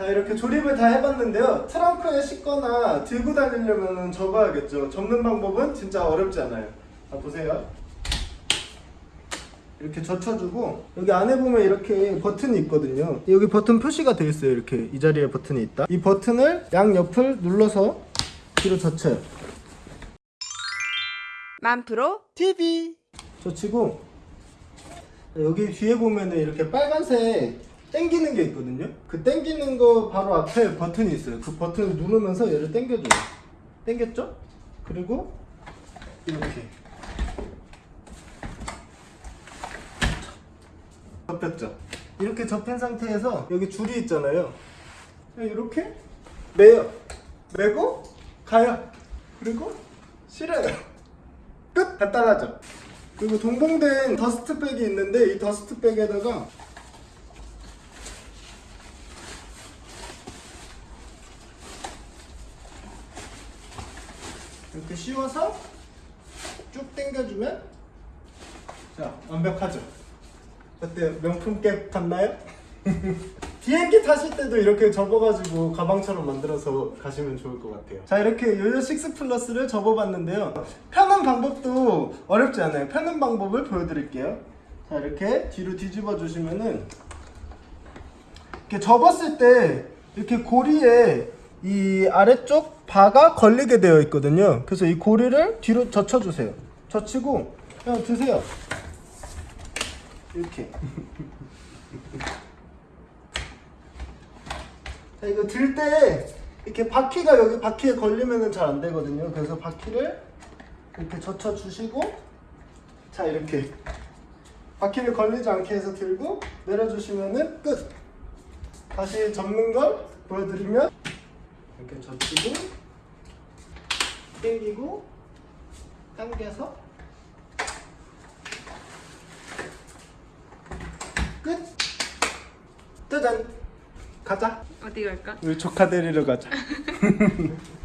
자 이렇게 조립을 다 해봤는데요. 트렁크에 싣거나 들고 다니려면 접어야겠죠. 접는 방법은 진짜 어렵지 않아요. 자 보세요. 이렇게 젖혀주고 여기 안에 보면 이렇게 버튼이 있거든요. 여기 버튼 표시가 되어 있어요. 이렇게 이 자리에 버튼이 있다. 이 버튼을 양옆을 눌러서 뒤로 젖혀요. 만프로 TV 젖히고 여기 뒤에 보면은 이렇게 빨간색 땡기는 게 있거든요. 그 땡기는 거 바로 앞에 버튼이 있어요. 그 버튼을 누르면서 얘를 땡겨줘요. 땡겼죠? 그리고 이렇게. 접혔죠? 이렇게 접힌 상태에서 여기 줄이 있잖아요. 이렇게 매요. 매고 가요. 그리고 실어요. 끝! 간단하죠? 그리고 동봉된 더스트백이 있는데 이 더스트백에다가 이렇게 씌워서 쭉 당겨주면 자 완벽하죠? 어때요? 명품캡 같나요? 비행기 타실 때도 이렇게 접어가지고 가방처럼 만들어서 가시면 좋을 것 같아요 자 이렇게 요요 6 플러스를 접어봤는데요 펴는 방법도 어렵지 않아요 펴는 방법을 보여드릴게요 자 이렇게 뒤로 뒤집어 주시면은 이렇게 접었을 때 이렇게 고리에 이 아래쪽 바가 걸리게 되어 있거든요. 그래서 이 고리를 뒤로 젖혀주세요. 젖히고 그냥 드세요. 이렇게. 자, 이거 들 때 이렇게 바퀴가 여기 바퀴에 걸리면은 잘안 되거든요. 그래서 바퀴를 이렇게 젖혀 주시고 자 이렇게. 바퀴를 걸리지 않게 해서 들고 내려주시면은 끝. 다시 접는 걸 보여드리면 이렇게 젖히고 당기고 당겨서 끝. 짜잔. 가자. 어디 갈까? 우리 조카 데리러 가자.